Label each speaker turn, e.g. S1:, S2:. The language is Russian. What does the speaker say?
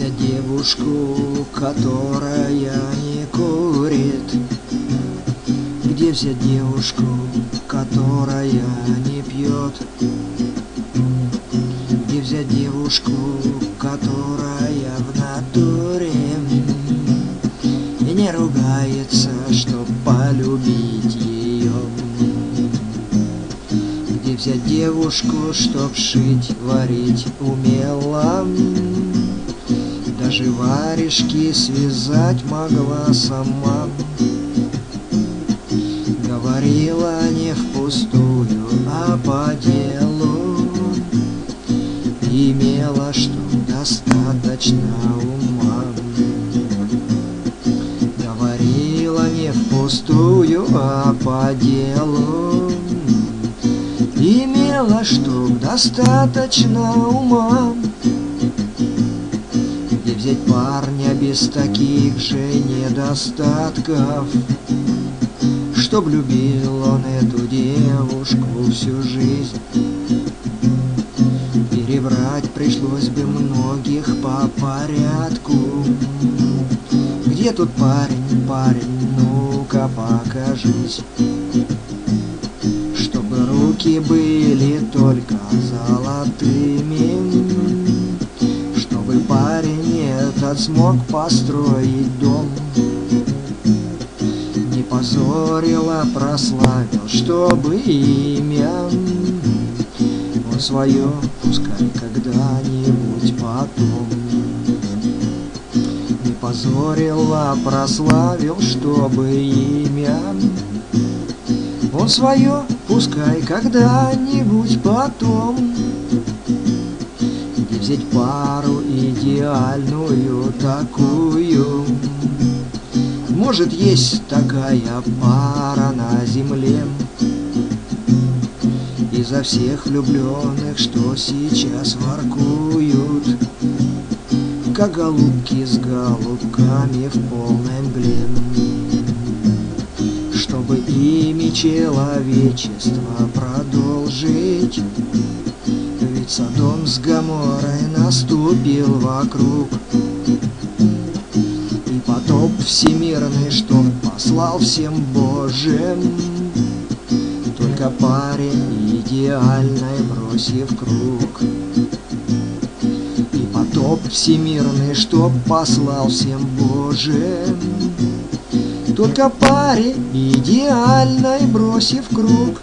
S1: взять девушку, которая не курит? Где взять девушку, которая не пьет? Где взять девушку, которая в натуре И не ругается, чтоб полюбить ее? Где взять девушку, чтоб шить, варить умела? Даже варежки связать могла сама. Говорила не впустую, а по делу. Имела, что достаточно ума. Говорила не впустую, а по делу. Имела, что достаточно ума Где взять парня без таких же недостатков? Чтоб любил он эту девушку всю жизнь. Перебрать пришлось бы многих по порядку. Где тут парень, парень, ну-ка покажись. Чтобы руки были только золотыми этот смог построить дом. Не позорил, а прославил, чтобы имя. Он свое пускай когда-нибудь потом. Не позорил, а прославил, чтобы имя. Он свое пускай когда-нибудь потом Взять пару идеальную такую. Может есть такая пара на земле. Изо всех влюбленных, что сейчас воркуют. Как голубки с голубками в полной мгле. Чтобы ими человечество продолжить Содом с Гоморрой наступил вокруг. И потоп всемирный, что послал всем Божьим. Только парень идеальной бросив круг. И потоп всемирный, что послал всем Божьим. Только паре идеальной бросив круг